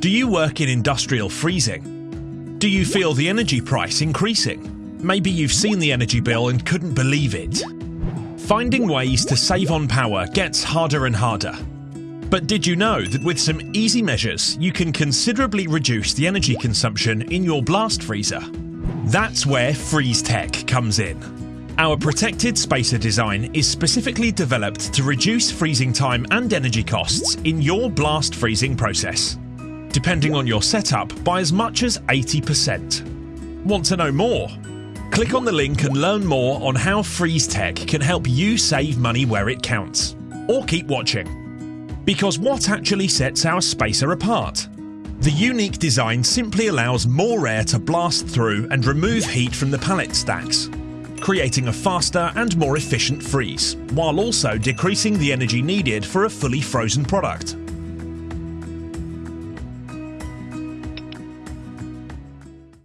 Do you work in industrial freezing? Do you feel the energy price increasing? Maybe you've seen the energy bill and couldn't believe it. Finding ways to save on power gets harder and harder. But did you know that with some easy measures, you can considerably reduce the energy consumption in your blast freezer? That's where FreezeTech comes in. Our protected spacer design is specifically developed to reduce freezing time and energy costs in your blast freezing process, depending on your setup by as much as 80%. Want to know more? Click on the link and learn more on how FreezeTech can help you save money where it counts. Or keep watching. Because what actually sets our spacer apart? The unique design simply allows more air to blast through and remove heat from the pallet stacks, creating a faster and more efficient freeze, while also decreasing the energy needed for a fully frozen product.